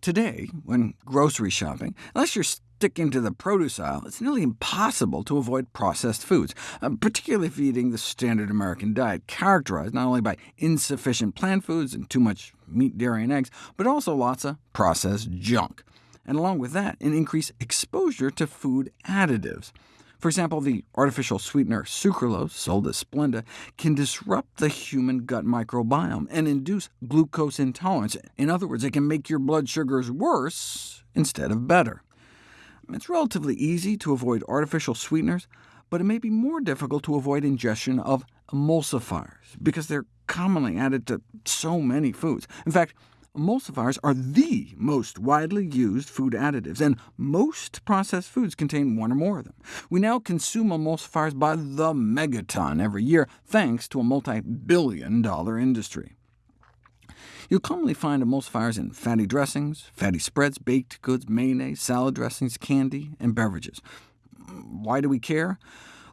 Today, when grocery shopping, unless you're sticking to the produce aisle, it's nearly impossible to avoid processed foods, uh, particularly if eating the standard American diet, characterized not only by insufficient plant foods and too much meat, dairy, and eggs, but also lots of processed junk. And along with that, an increased exposure to food additives. For example, the artificial sweetener sucralose, sold as Splenda, can disrupt the human gut microbiome and induce glucose intolerance. In other words, it can make your blood sugars worse instead of better. It's relatively easy to avoid artificial sweeteners, but it may be more difficult to avoid ingestion of emulsifiers, because they're commonly added to so many foods. In fact, Emulsifiers are the most widely used food additives, and most processed foods contain one or more of them. We now consume emulsifiers by the megaton every year, thanks to a multi-billion dollar industry. You'll commonly find emulsifiers in fatty dressings, fatty spreads, baked goods, mayonnaise, salad dressings, candy, and beverages. Why do we care?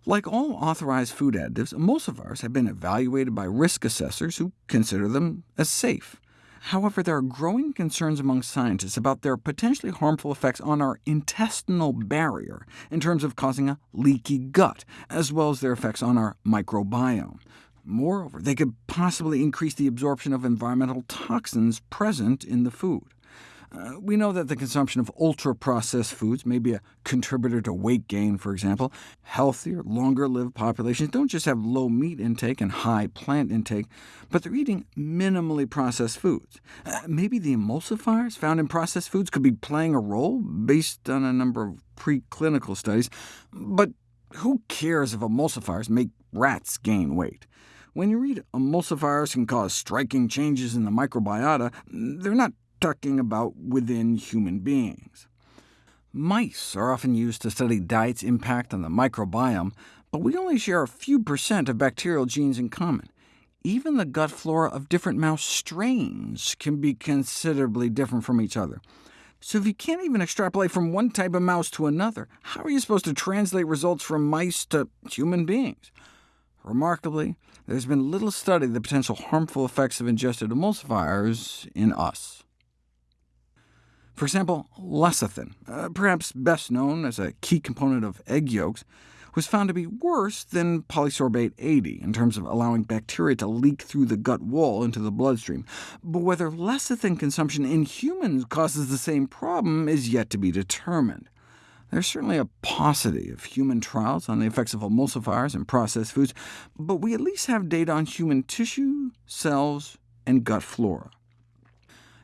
Like all authorized food additives, emulsifiers have been evaluated by risk assessors who consider them as safe. However, there are growing concerns among scientists about their potentially harmful effects on our intestinal barrier in terms of causing a leaky gut, as well as their effects on our microbiome. Moreover, they could possibly increase the absorption of environmental toxins present in the food. Uh, we know that the consumption of ultra-processed foods may be a contributor to weight gain, for example. Healthier, longer-lived populations don't just have low meat intake and high plant intake, but they're eating minimally processed foods. Uh, maybe the emulsifiers found in processed foods could be playing a role, based on a number of preclinical studies. But who cares if emulsifiers make rats gain weight? When you read emulsifiers can cause striking changes in the microbiota, they're not talking about within human beings. Mice are often used to study diet's impact on the microbiome, but we only share a few percent of bacterial genes in common. Even the gut flora of different mouse strains can be considerably different from each other. So if you can't even extrapolate from one type of mouse to another, how are you supposed to translate results from mice to human beings? Remarkably, there's been little study of the potential harmful effects of ingested emulsifiers in us. For example, lecithin, uh, perhaps best known as a key component of egg yolks, was found to be worse than polysorbate 80 in terms of allowing bacteria to leak through the gut wall into the bloodstream. But whether lecithin consumption in humans causes the same problem is yet to be determined. There's certainly a paucity of human trials on the effects of emulsifiers and processed foods, but we at least have data on human tissue, cells, and gut flora.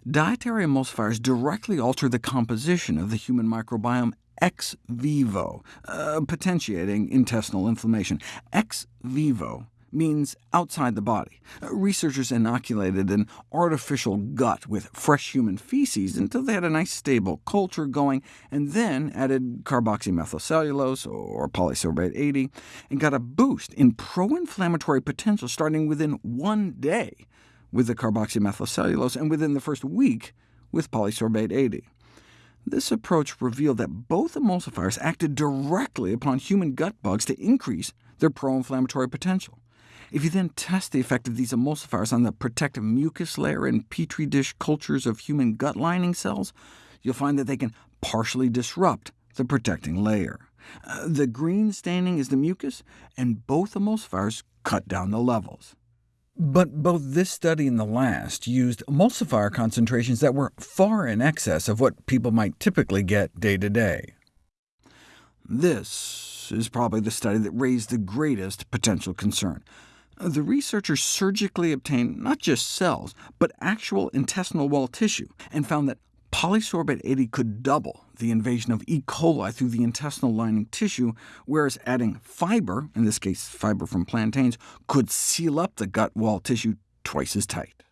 Dietary emulsifiers directly alter the composition of the human microbiome ex vivo, uh, potentiating intestinal inflammation. Ex vivo means outside the body. Uh, researchers inoculated an artificial gut with fresh human feces until they had a nice stable culture going, and then added carboxymethylcellulose, or polysorbate 80, and got a boost in pro-inflammatory potential starting within one day with the carboxymethylcellulose, and within the first week with polysorbate 80. This approach revealed that both emulsifiers acted directly upon human gut bugs to increase their pro-inflammatory potential. If you then test the effect of these emulsifiers on the protective mucus layer in petri dish cultures of human gut lining cells, you'll find that they can partially disrupt the protecting layer. Uh, the green staining is the mucus, and both emulsifiers cut down the levels. But both this study and the last used emulsifier concentrations that were far in excess of what people might typically get day to day. This is probably the study that raised the greatest potential concern. The researchers surgically obtained not just cells, but actual intestinal wall tissue, and found that Polysorbate 80 could double the invasion of E. coli through the intestinal lining tissue, whereas adding fiber, in this case fiber from plantains, could seal up the gut wall tissue twice as tight.